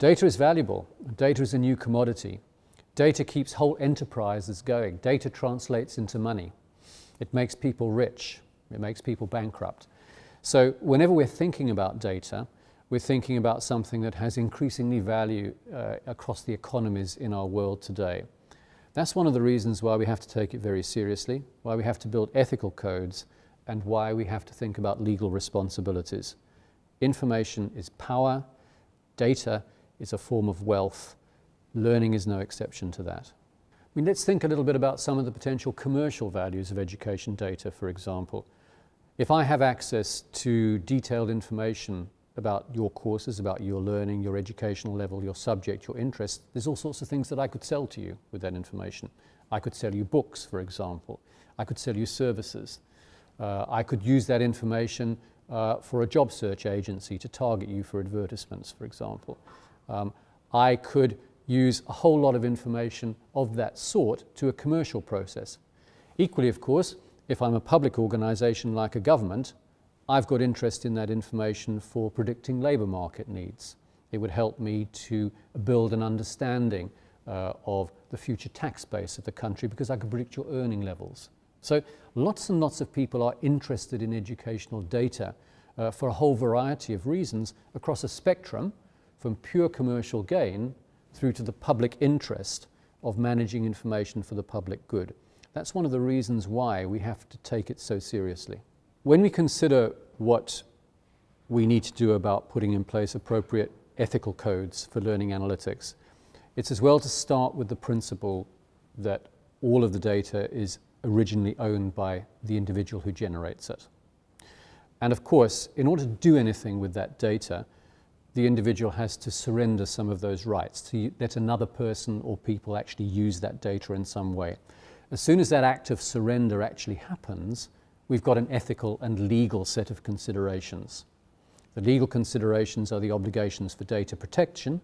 Data is valuable. Data is a new commodity. Data keeps whole enterprises going. Data translates into money. It makes people rich. It makes people bankrupt. So whenever we're thinking about data, we're thinking about something that has increasingly value uh, across the economies in our world today. That's one of the reasons why we have to take it very seriously, why we have to build ethical codes, and why we have to think about legal responsibilities. Information is power, data is a form of wealth, learning is no exception to that. I mean, let's think a little bit about some of the potential commercial values of education data, for example. If I have access to detailed information about your courses, about your learning, your educational level, your subject, your interest, there's all sorts of things that I could sell to you with that information. I could sell you books, for example. I could sell you services. Uh, I could use that information uh, for a job search agency to target you for advertisements, for example. Um, I could use a whole lot of information of that sort to a commercial process. Equally, of course, if I'm a public organisation like a government, I've got interest in that information for predicting labour market needs. It would help me to build an understanding uh, of the future tax base of the country because I could predict your earning levels. So lots and lots of people are interested in educational data uh, for a whole variety of reasons across a spectrum from pure commercial gain through to the public interest of managing information for the public good. That's one of the reasons why we have to take it so seriously. When we consider what we need to do about putting in place appropriate ethical codes for learning analytics, it's as well to start with the principle that all of the data is originally owned by the individual who generates it. And of course, in order to do anything with that data, the individual has to surrender some of those rights, to let another person or people actually use that data in some way. As soon as that act of surrender actually happens, we've got an ethical and legal set of considerations. The legal considerations are the obligations for data protection.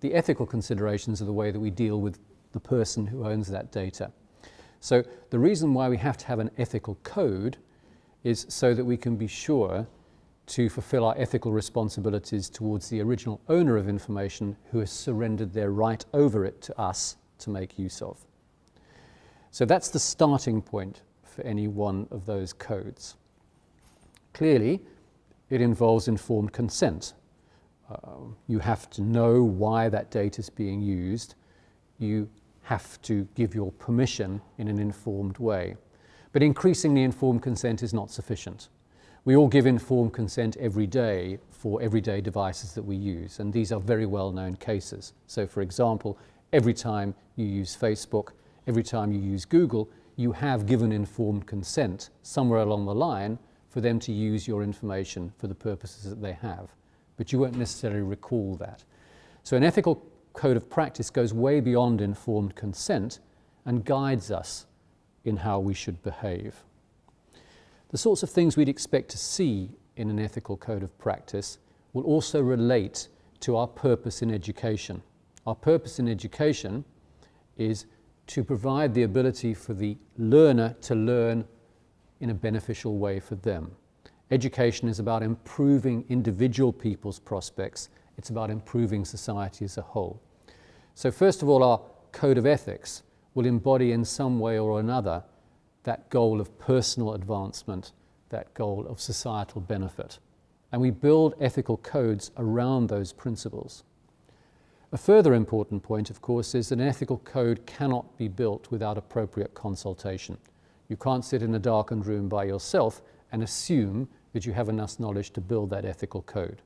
The ethical considerations are the way that we deal with the person who owns that data. So the reason why we have to have an ethical code is so that we can be sure to fulfill our ethical responsibilities towards the original owner of information who has surrendered their right over it to us to make use of. So that's the starting point for any one of those codes. Clearly, it involves informed consent. Uh, you have to know why that data is being used. You have to give your permission in an informed way. But increasingly informed consent is not sufficient. We all give informed consent every day for everyday devices that we use, and these are very well-known cases. So for example, every time you use Facebook, every time you use Google, you have given informed consent somewhere along the line for them to use your information for the purposes that they have. But you won't necessarily recall that. So an ethical code of practice goes way beyond informed consent and guides us in how we should behave. The sorts of things we'd expect to see in an ethical code of practice will also relate to our purpose in education. Our purpose in education is to provide the ability for the learner to learn in a beneficial way for them. Education is about improving individual people's prospects. It's about improving society as a whole. So first of all, our code of ethics will embody in some way or another that goal of personal advancement, that goal of societal benefit. And we build ethical codes around those principles. A further important point, of course, is that an ethical code cannot be built without appropriate consultation. You can't sit in a darkened room by yourself and assume that you have enough knowledge to build that ethical code.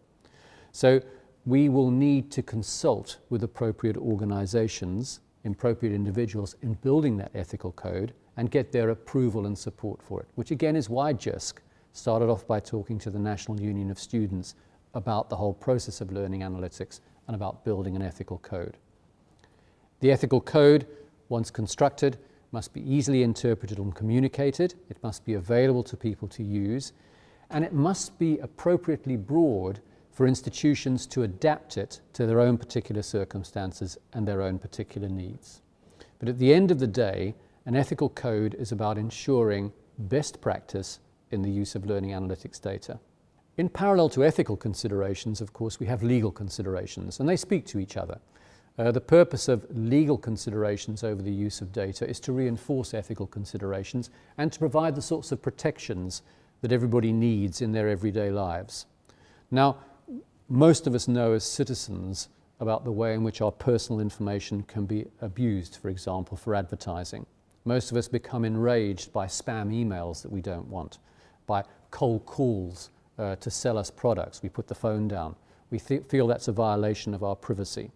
So we will need to consult with appropriate organizations, appropriate individuals in building that ethical code and get their approval and support for it, which again is why Jisc started off by talking to the National Union of Students about the whole process of learning analytics and about building an ethical code. The ethical code, once constructed, must be easily interpreted and communicated, it must be available to people to use, and it must be appropriately broad for institutions to adapt it to their own particular circumstances and their own particular needs. But at the end of the day, an ethical code is about ensuring best practice in the use of learning analytics data. In parallel to ethical considerations, of course, we have legal considerations, and they speak to each other. Uh, the purpose of legal considerations over the use of data is to reinforce ethical considerations and to provide the sorts of protections that everybody needs in their everyday lives. Now, most of us know as citizens about the way in which our personal information can be abused, for example, for advertising. Most of us become enraged by spam emails that we don't want, by cold calls uh, to sell us products. We put the phone down. We feel that's a violation of our privacy.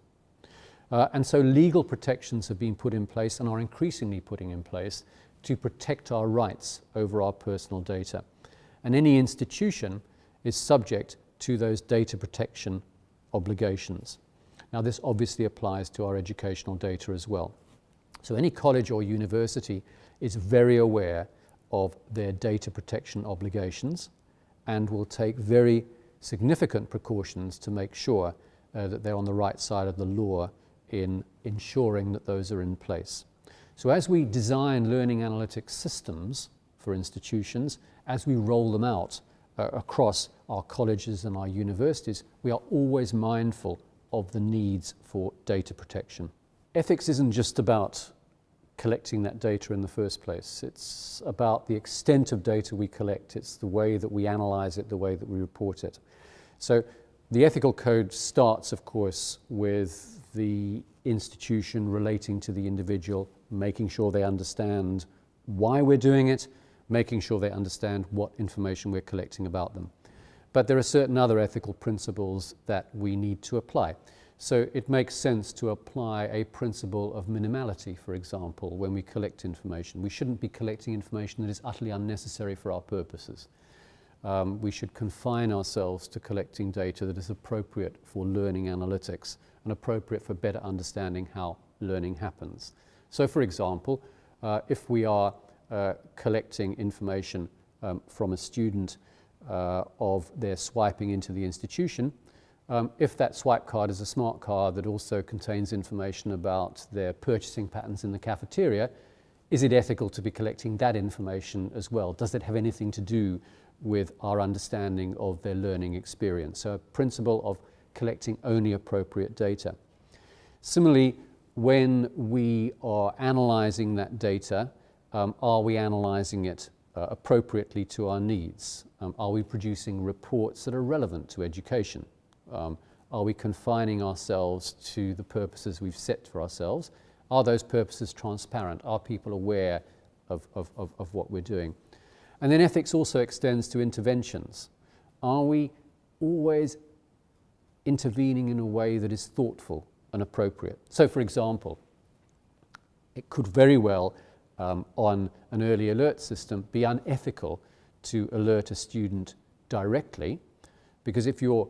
Uh, and so legal protections have been put in place and are increasingly putting in place to protect our rights over our personal data. And any institution is subject to those data protection obligations. Now this obviously applies to our educational data as well. So any college or university is very aware of their data protection obligations and will take very significant precautions to make sure uh, that they're on the right side of the law in ensuring that those are in place. So as we design learning analytics systems for institutions, as we roll them out uh, across our colleges and our universities, we are always mindful of the needs for data protection. Ethics isn't just about collecting that data in the first place. It's about the extent of data we collect. It's the way that we analyze it, the way that we report it. So the ethical code starts, of course, with the institution relating to the individual, making sure they understand why we're doing it, making sure they understand what information we're collecting about them. But there are certain other ethical principles that we need to apply. So it makes sense to apply a principle of minimality, for example, when we collect information. We shouldn't be collecting information that is utterly unnecessary for our purposes. Um, we should confine ourselves to collecting data that is appropriate for learning analytics and appropriate for better understanding how learning happens. So for example, uh, if we are uh, collecting information um, from a student uh, of their swiping into the institution. Um, if that swipe card is a smart card that also contains information about their purchasing patterns in the cafeteria, is it ethical to be collecting that information as well? Does it have anything to do with our understanding of their learning experience? So a principle of collecting only appropriate data. Similarly, when we are analyzing that data, um, are we analyzing it uh, appropriately to our needs? Um, are we producing reports that are relevant to education? Um, are we confining ourselves to the purposes we've set for ourselves? Are those purposes transparent? Are people aware of, of, of, of what we're doing? And then ethics also extends to interventions. Are we always intervening in a way that is thoughtful and appropriate? So for example, it could very well um, on an early alert system be unethical to alert a student directly because if you're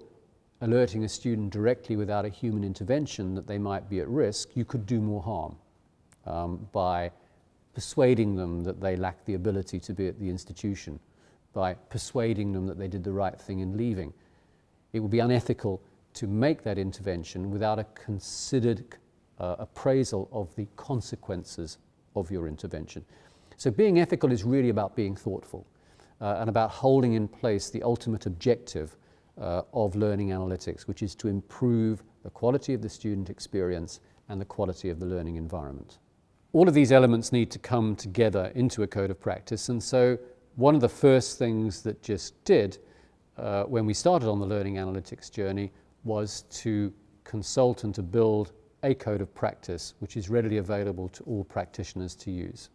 alerting a student directly without a human intervention that they might be at risk, you could do more harm um, by persuading them that they lack the ability to be at the institution, by persuading them that they did the right thing in leaving. It would be unethical to make that intervention without a considered uh, appraisal of the consequences of your intervention. So being ethical is really about being thoughtful uh, and about holding in place the ultimate objective uh, of learning analytics, which is to improve the quality of the student experience and the quality of the learning environment. All of these elements need to come together into a code of practice and so one of the first things that Jisc did uh, when we started on the learning analytics journey was to consult and to build a code of practice which is readily available to all practitioners to use.